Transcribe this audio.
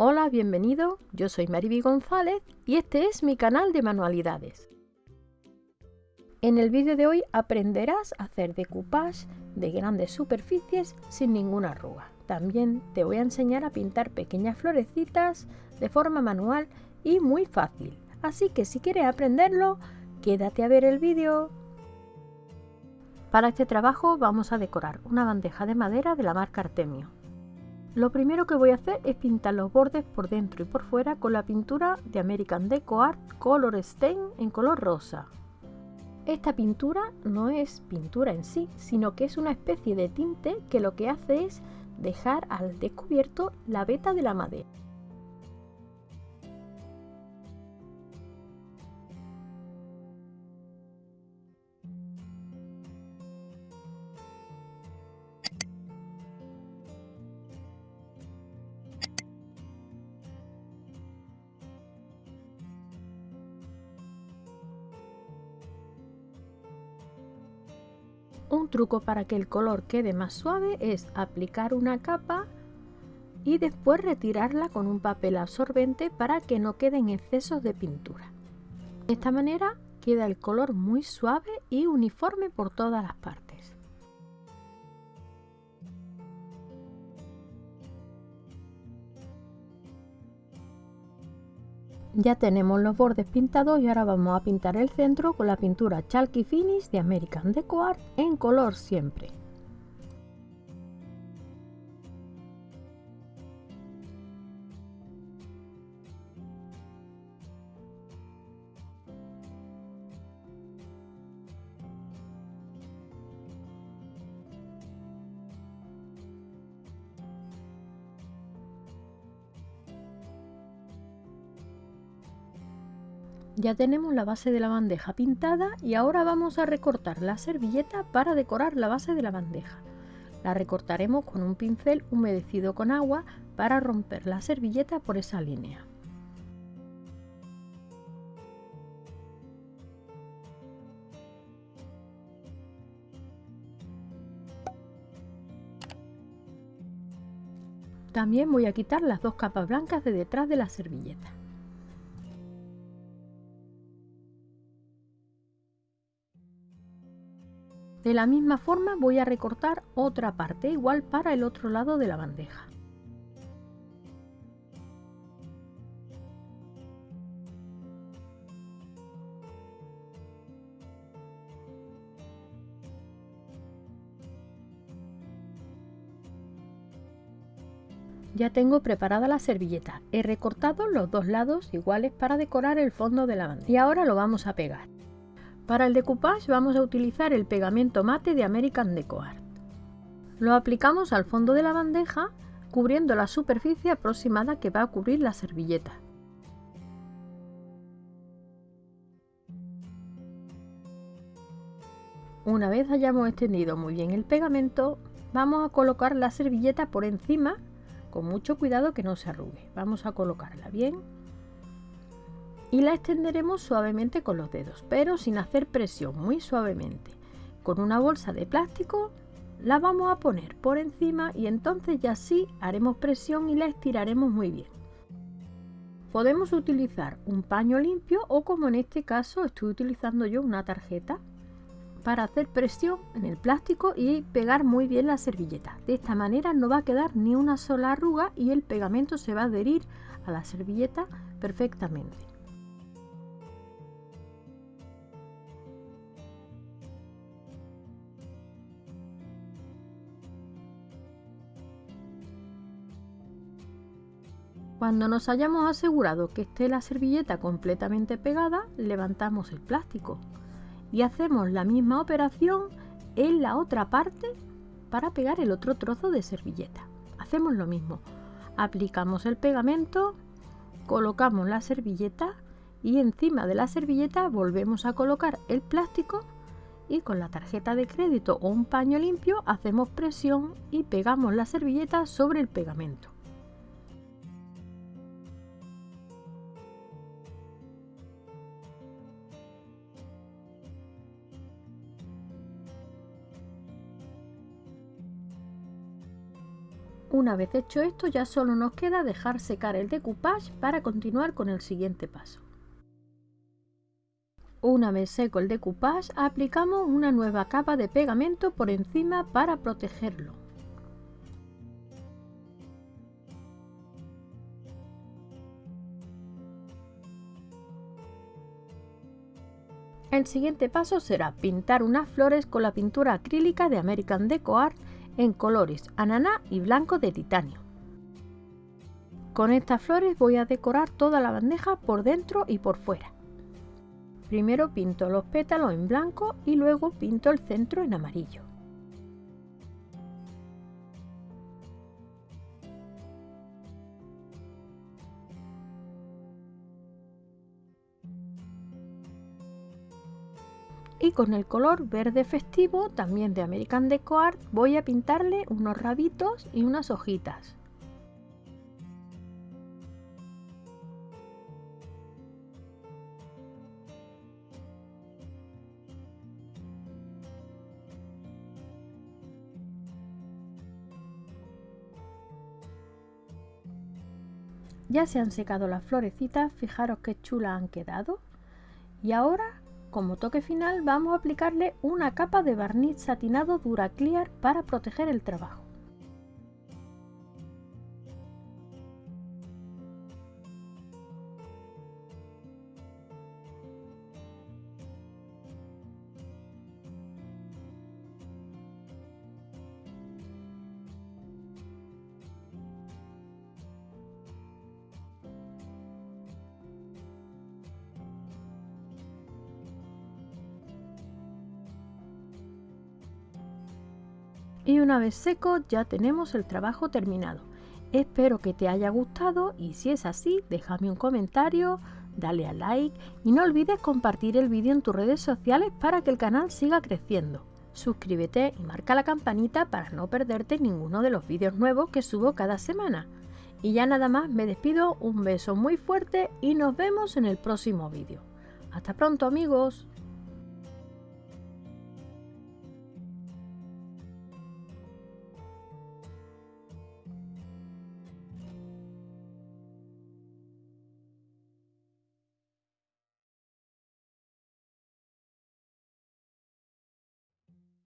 Hola, bienvenido, yo soy Mariby González y este es mi canal de manualidades. En el vídeo de hoy aprenderás a hacer decoupage de grandes superficies sin ninguna arruga. También te voy a enseñar a pintar pequeñas florecitas de forma manual y muy fácil. Así que si quieres aprenderlo, quédate a ver el vídeo. Para este trabajo vamos a decorar una bandeja de madera de la marca Artemio. Lo primero que voy a hacer es pintar los bordes por dentro y por fuera con la pintura de American Deco Art Color Stain en color rosa. Esta pintura no es pintura en sí, sino que es una especie de tinte que lo que hace es dejar al descubierto la veta de la madera. Un truco para que el color quede más suave es aplicar una capa y después retirarla con un papel absorbente para que no queden excesos de pintura. De esta manera queda el color muy suave y uniforme por todas las partes. Ya tenemos los bordes pintados y ahora vamos a pintar el centro con la pintura Chalky Finish de American Deco Art en color siempre. Ya tenemos la base de la bandeja pintada y ahora vamos a recortar la servilleta para decorar la base de la bandeja. La recortaremos con un pincel humedecido con agua para romper la servilleta por esa línea. También voy a quitar las dos capas blancas de detrás de la servilleta. De la misma forma voy a recortar otra parte igual para el otro lado de la bandeja. Ya tengo preparada la servilleta. He recortado los dos lados iguales para decorar el fondo de la bandeja. Y ahora lo vamos a pegar. Para el decoupage vamos a utilizar el pegamento mate de American Deco Art. Lo aplicamos al fondo de la bandeja cubriendo la superficie aproximada que va a cubrir la servilleta. Una vez hayamos extendido muy bien el pegamento, vamos a colocar la servilleta por encima con mucho cuidado que no se arrugue. Vamos a colocarla bien y la extenderemos suavemente con los dedos, pero sin hacer presión, muy suavemente. Con una bolsa de plástico la vamos a poner por encima y entonces ya sí haremos presión y la estiraremos muy bien. Podemos utilizar un paño limpio o como en este caso estoy utilizando yo una tarjeta para hacer presión en el plástico y pegar muy bien la servilleta. De esta manera no va a quedar ni una sola arruga y el pegamento se va a adherir a la servilleta perfectamente. Cuando nos hayamos asegurado que esté la servilleta completamente pegada, levantamos el plástico y hacemos la misma operación en la otra parte para pegar el otro trozo de servilleta. Hacemos lo mismo, aplicamos el pegamento, colocamos la servilleta y encima de la servilleta volvemos a colocar el plástico y con la tarjeta de crédito o un paño limpio hacemos presión y pegamos la servilleta sobre el pegamento. Una vez hecho esto ya solo nos queda dejar secar el decoupage para continuar con el siguiente paso. Una vez seco el decoupage aplicamos una nueva capa de pegamento por encima para protegerlo. El siguiente paso será pintar unas flores con la pintura acrílica de American Deco Art en colores ananá y blanco de titanio. Con estas flores voy a decorar toda la bandeja por dentro y por fuera. Primero pinto los pétalos en blanco y luego pinto el centro en amarillo. Y con el color verde festivo, también de American Deco Art, voy a pintarle unos rabitos y unas hojitas. Ya se han secado las florecitas, fijaros qué chulas han quedado. Y ahora como toque final vamos a aplicarle una capa de barniz satinado Duraclear para proteger el trabajo. Y una vez seco ya tenemos el trabajo terminado. Espero que te haya gustado y si es así déjame un comentario, dale a like y no olvides compartir el vídeo en tus redes sociales para que el canal siga creciendo. Suscríbete y marca la campanita para no perderte ninguno de los vídeos nuevos que subo cada semana. Y ya nada más me despido, un beso muy fuerte y nos vemos en el próximo vídeo. Hasta pronto amigos.